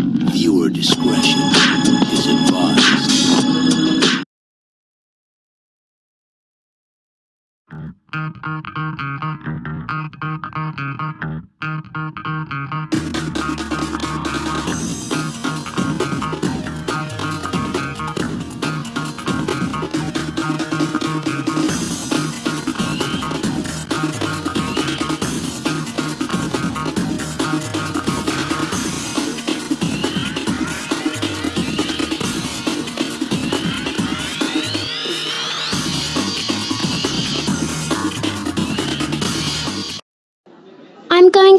Viewer discretion is advised. I'm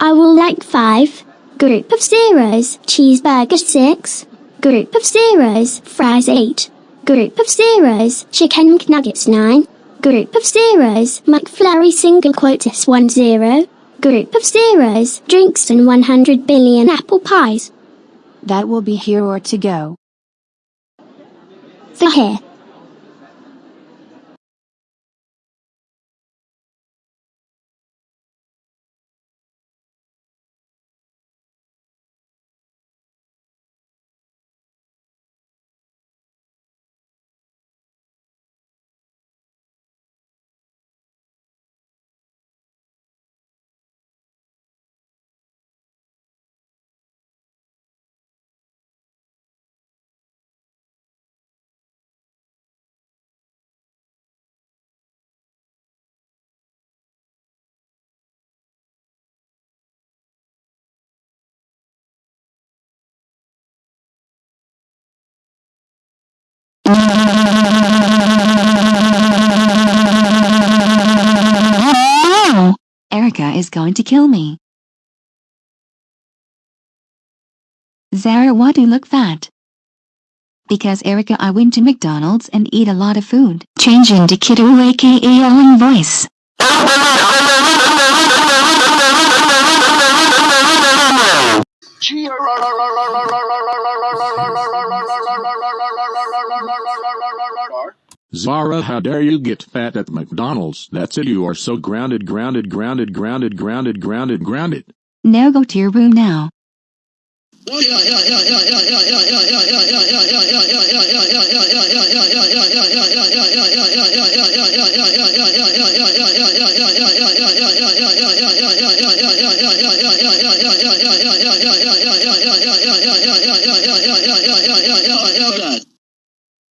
I will like five. Group of zeros. Cheeseburger six. Group of zeros. Fries eight. Group of zeros. Chicken McNuggets nine. Group of zeros. McFlurry single quotas one zero. Group of zeros. Drinks and 100 billion apple pies. That will be here or to go. For here. Erica is going to kill me. Zara, why do you look fat? Because Erica, I went to McDonald's and eat a lot of food. Changing to Kiddo aka Ellen voice. Zara, how dare you get fat at McDonald's? That's it. You are so grounded, grounded, grounded, grounded, grounded, grounded, grounded. Now go to your room now. Hold on.